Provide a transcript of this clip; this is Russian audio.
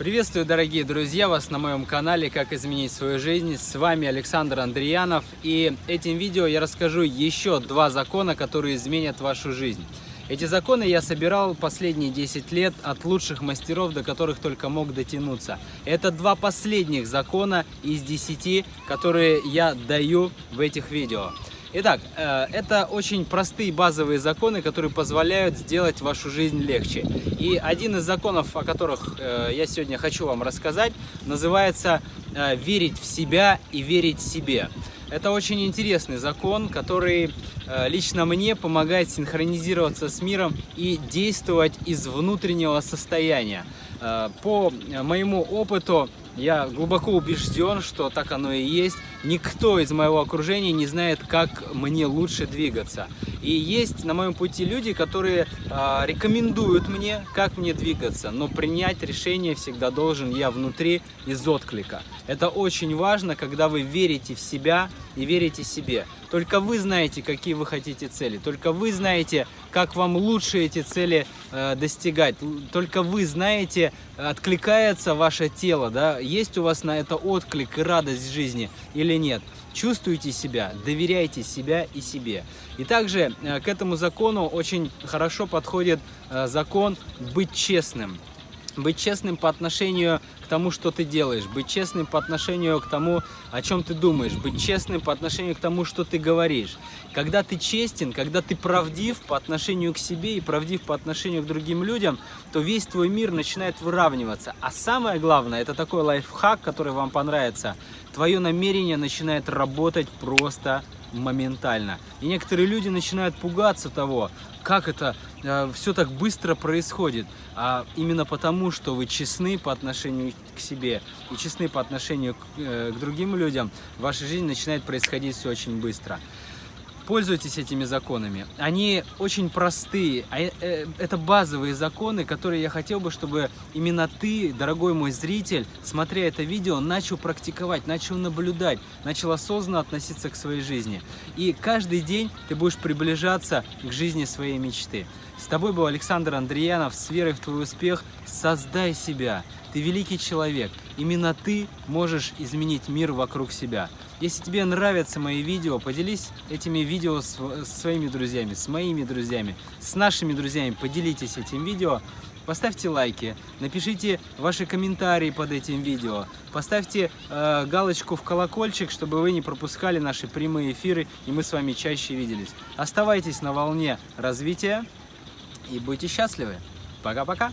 Приветствую, дорогие друзья, вас на моем канале «Как изменить свою жизнь». С вами Александр Андреянов. И этим видео я расскажу еще два закона, которые изменят вашу жизнь. Эти законы я собирал последние 10 лет от лучших мастеров, до которых только мог дотянуться. Это два последних закона из 10, которые я даю в этих видео. Итак, э, это очень простые базовые законы, которые позволяют сделать вашу жизнь легче. И один из законов, о которых э, я сегодня хочу вам рассказать, называется э, «верить в себя и верить себе». Это очень интересный закон, который лично мне помогает синхронизироваться с миром и действовать из внутреннего состояния. По моему опыту я глубоко убежден, что так оно и есть. Никто из моего окружения не знает, как мне лучше двигаться. И есть на моем пути люди, которые э, рекомендуют мне, как мне двигаться, но принять решение всегда должен я внутри из отклика. Это очень важно, когда вы верите в себя и верите себе. Только вы знаете, какие вы хотите цели, только вы знаете, как вам лучше эти цели э, достигать, только вы знаете, откликается ваше тело, да, есть у вас на это отклик и радость жизни или нет. Чувствуйте себя, доверяйте себя и себе. И также э, к этому закону очень хорошо подходит э, закон быть честным. Быть честным по отношению к тому, что ты делаешь, быть честным по отношению к тому, о чем ты думаешь, быть честным по отношению к тому, что ты говоришь. Когда ты честен, когда ты правдив по отношению к себе и правдив по отношению к другим людям, то весь твой мир начинает выравниваться. А самое главное, это такой лайфхак, который вам понравится, твое намерение начинает работать просто моментально. И некоторые люди начинают пугаться того, как это э, все так быстро происходит. А именно потому, что вы честны по отношению к себе и честны по отношению к, э, к другим людям, в вашей жизни начинает происходить все очень быстро пользуйтесь этими законами. Они очень простые. А, э, это базовые законы, которые я хотел бы, чтобы именно ты, дорогой мой зритель, смотря это видео, начал практиковать, начал наблюдать, начал осознанно относиться к своей жизни. И каждый день ты будешь приближаться к жизни своей мечты. С тобой был Александр Андреянов. С верой в твой успех создай себя. Ты великий человек. Именно ты можешь изменить мир вокруг себя. Если тебе нравятся мои видео, поделись этими видео с, с своими друзьями, с моими друзьями, с нашими друзьями. Поделитесь этим видео. Поставьте лайки, напишите ваши комментарии под этим видео, поставьте э, галочку в колокольчик, чтобы вы не пропускали наши прямые эфиры и мы с вами чаще виделись. Оставайтесь на волне развития и будьте счастливы. Пока-пока!